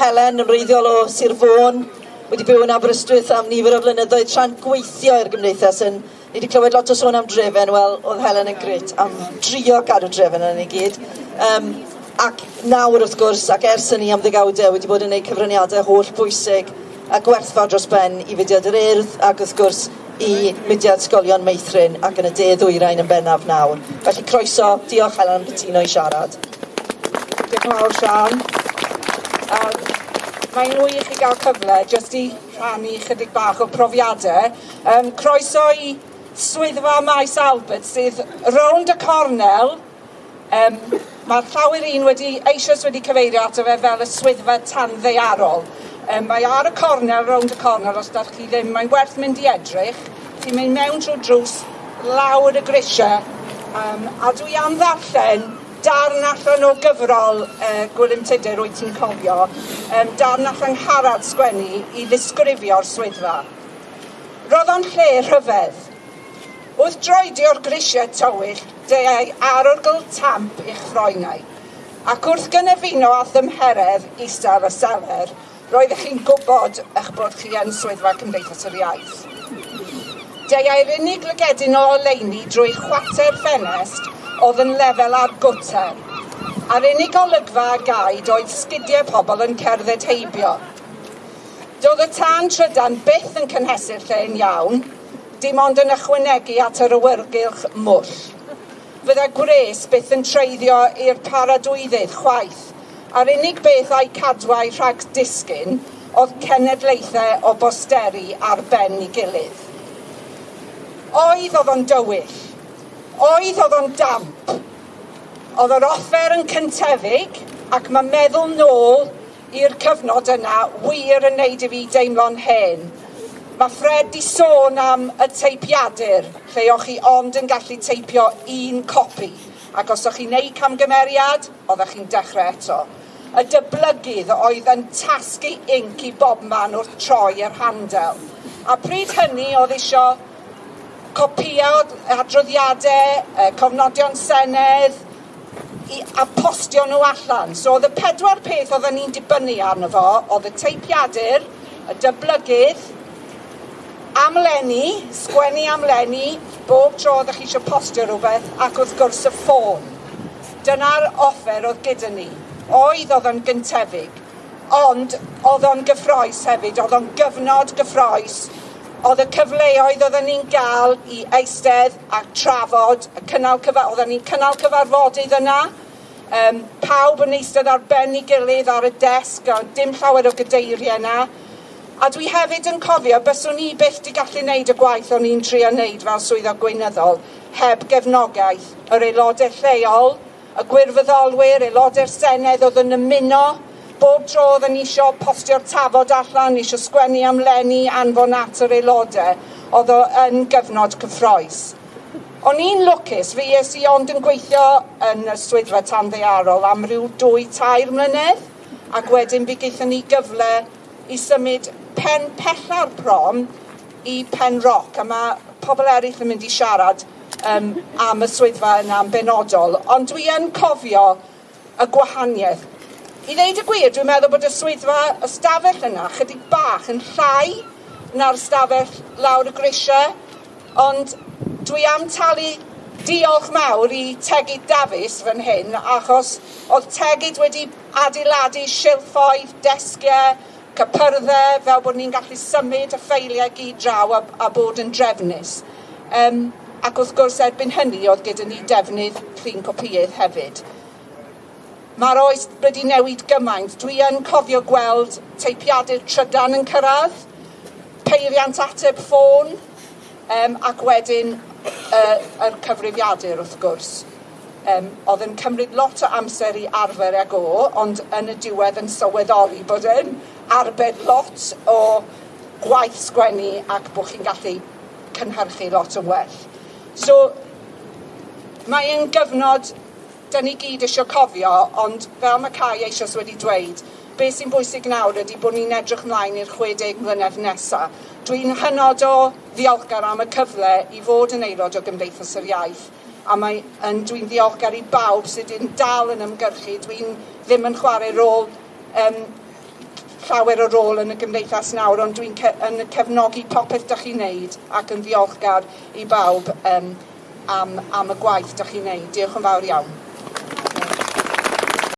Helen yn reiddiol o Sir Fôn, wedi byw yn Aberystwyth am nifer o flynyddoedd tra'n gweithio i'r gymdeithas yn Ni wedi clywed lot o sôn am drefen, wel, oedd Helen yn gret am drio cadw drefen yn ei gyd. Um, ac nawr wrth gwrs, ac ers ni am ddigawdau wedi bod yn gwneud cyfraniadau holl bwysig a gwerthfa dros ben i fudiad yr urdd ac wrth gwrs i mudiad sgolion meithrin ac yn y de ddwyrain yn bennaf nawr. Felly croeso, diolch Helen am cytuno i siarad. Diolch yn fawr, Sian. Um, Mae'n wych i gael cyfle jyst i rhannu chydig bach o profiadau. Um, croeso i swyddfa maes Albert sydd rownd y cornel. Um, Mae'r llawer un wedi eisoes wedi cyfeirio ato fe fel y swyddfa tan ddeiarol. Um, mae ar y cornel, rownd y cornel, os ydych chi ddim, mae'n werth mynd i edrych. Ti'n mynd mewn trwy drws, lawr y grisiau, um, a dwi am ddarllen darn allan o gyfrol uh, Gwilym Tudur, wyt ti'n cofio, um, darn allan harad sgwennu i ddisgrifio'r swyddfa. Roedd o'n lle rhyfedd. Wrth droedio'r grisiau tywyll, deau arogl tamp i'ch ffroenau. Ac wrth gynefuno a ddymheredd isar y seler, roeddech chi'n gwybod eich bod chi yn swyddfa Cymdeithas yr Iaith. Deau'r unig lygedyn o oleini drwy chwater ffenest oedd yn lefel ar gwter. A'r unig olygfa a gaid oedd sgidiau pobl yn cerdded heibio. Doedd y tân trydan byth yn cynhesu'r lle'n iawn, dim ond yn ychwanegu at yr awyrgylch mwll. Fydda gwres byth yn treiddio i'r paradwyddydd chwaith, a'r unig beth a'i cadwau rhag disgyn oedd cenedlaethau o bosteri ar ben i gilydd. Oedd oedd o'n dywyll, Oedd oedd o'n damp. Oedd yr offer yn cyntefig ac mae meddwl nôl i'r cyfnod yna wir yn neud i fi deimlo'n hen. Mae Fred di sôn am y teipiadur, lle o'ch chi ond yn gallu teipio un copi, ac os o'ch chi'n neud camgymeriad, oeddech chi'n dechrau eto. Y dyblygydd oedd yn tasgu inc i bob man wrth troi yr handel. A pryd hynny oedd isio copïa o adroddiadau, uh, cofnodion senedd, i, a postio nhw allan. So oedd y pedwar peth oedden ni'n dibynnu arno fo, oedd y teipiadur, y dyblygydd, amlenni, sgwennu amlenni, bob tro oeddech chi eisiau postio rhywbeth, ac wrth gwrs y ffôn. Dyna'r offer oedd gyda ni. Oedd oedd yn gyntefig, ond oedd o'n gyffroes hefyd, oedd o'n gyfnod gyffroes Oedd y cyfleoedd oedden ni'n gael i eistedd a trafod, y cynnal cyfa oedden ni'n cynnal cyfarfodydd yna, um, pawb yn eistedd ar ben i gilydd ar y desg, a dim llawer o gydeiriau yna. A dwi hefyd yn cofio byswn ni byth di gallu wneud y gwaith o'n i'n trio wneud fel swyddog gweinyddol heb gefnogaeth yr aelodau lleol, y gwirfoddolwyr, aelodau'r Senedd oedd yn ymuno, bob tro oedd yn isio postio'r tafod allan, isio sgwennu am lenni anfon at yr aelodau, oedd o yn gyfnod cyffroes. O'n i'n lwcus, fi es i ond yn gweithio yn y swyddfa tan ddearol am ryw dwy tair mlynedd, ac wedyn fe gaethon ni gyfle i symud pen pella'r prom i pen roc, a mae pobl eraill yn mynd i siarad um, am y swyddfa yna yn benodol, ond dwi yn cofio y gwahaniaeth I ddeud y gwir, dwi'n meddwl bod y swyddfa, y stafell yna, chydig bach yn llai na'r stafell lawr y grisiau, ond dwi am talu diolch mawr i Tegid Davies fan hyn, achos oedd Tegid wedi adeiladu silffoedd, desgiau, cypyrddau, fel bod ni'n gallu symud y ffeiliau gyd draw a, a bod yn drefnus. Um, ac wrth gwrs erbyn hynny oedd gyda ni defnydd llun copïydd hefyd. Mae'r oes wedi newid gymaint. Dwi yn cofio gweld teipiadau trydan yn cyrraedd, peiriant ateb ffôn, um, ac wedyn uh, yr cyfrifiadur wrth gwrs. Um, oedd yn cymryd lot o amser i arfer ag o, ond yn y diwedd yn sylweddoli bod yn arbed lot o gwaith sgwennu ac bod chi'n gallu cynhyrchu lot o well. So, mae'n gyfnod dyn ni gyd eisiau cofio, ond fel mae Cai eisiau wedi dweud, beth sy'n bwysig nawr ydy bod ni'n edrych ymlaen i'r 60 mlynedd nesaf. Dwi'n hynod o ddiolchgar am y cyfle i fod yn aelod o Gymdeithas yr Iaith a mae, dwi'n ddiolchgar i bawb sydd yn dal yn ymgyrchu. Dwi'n ddim yn chwarae rôl um, llawer o rôl yn y gymdeithas nawr, ond dwi'n ce yn cefnogi popeth ydych chi'n neud ac yn ddiolchgar i bawb um, am, am y gwaith ydych chi'n neud. Diolch yn fawr iawn.